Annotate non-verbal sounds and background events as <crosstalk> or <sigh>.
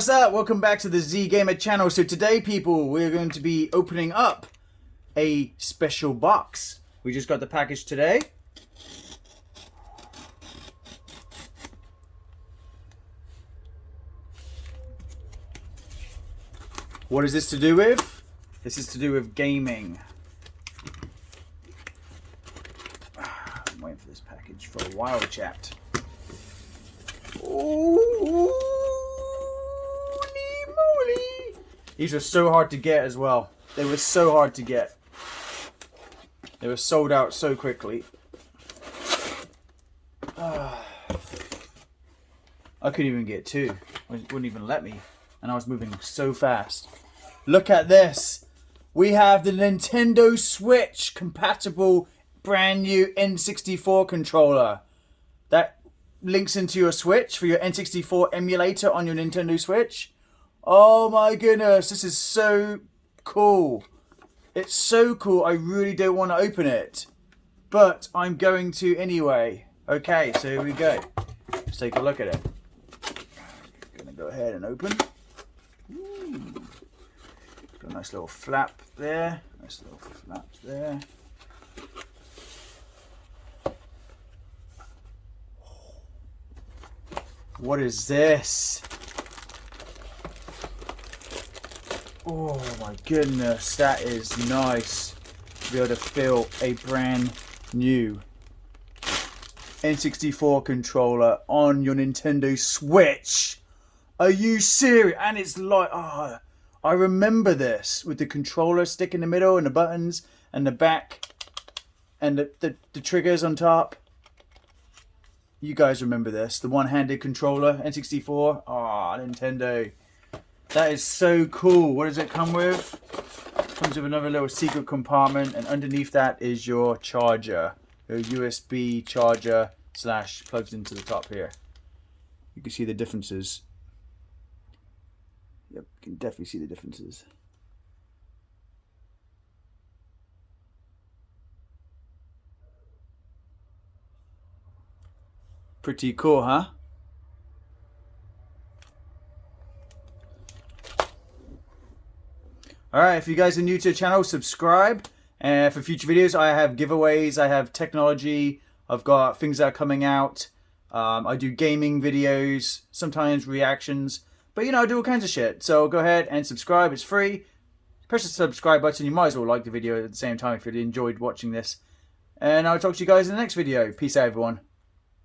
what's up? Welcome back to the Z Gamer channel. So today, people, we're going to be opening up a special box. We just got the package today. What is this to do with? This is to do with gaming. <sighs> I'm waiting for this package for a while, chat. These were so hard to get as well. They were so hard to get. They were sold out so quickly. <sighs> I couldn't even get two. It wouldn't even let me. And I was moving so fast. Look at this. We have the Nintendo Switch compatible brand new N64 controller. That links into your Switch for your N64 emulator on your Nintendo Switch. Oh my goodness, this is so cool. It's so cool, I really don't want to open it. But I'm going to anyway. Okay, so here we go. Let's take a look at it. Gonna go ahead and open. Ooh. Got a nice little flap there. Nice little flap there. What is this? Oh my goodness, that is nice to be able to feel a brand new N64 controller on your Nintendo Switch. Are you serious? And it's like, oh, I remember this with the controller stick in the middle and the buttons and the back and the, the, the triggers on top. You guys remember this. The one-handed controller, N64. Ah, oh, Nintendo. That is so cool. What does it come with? comes with another little secret compartment and underneath that is your charger. Your USB charger slash plugs into the top here. You can see the differences. Yep, you can definitely see the differences. Pretty cool, huh? Alright, if you guys are new to the channel, subscribe. And for future videos, I have giveaways, I have technology, I've got things that are coming out. Um, I do gaming videos, sometimes reactions. But you know, I do all kinds of shit. So go ahead and subscribe. It's free. Press the subscribe button. You might as well like the video at the same time if you enjoyed watching this. And I'll talk to you guys in the next video. Peace out, everyone.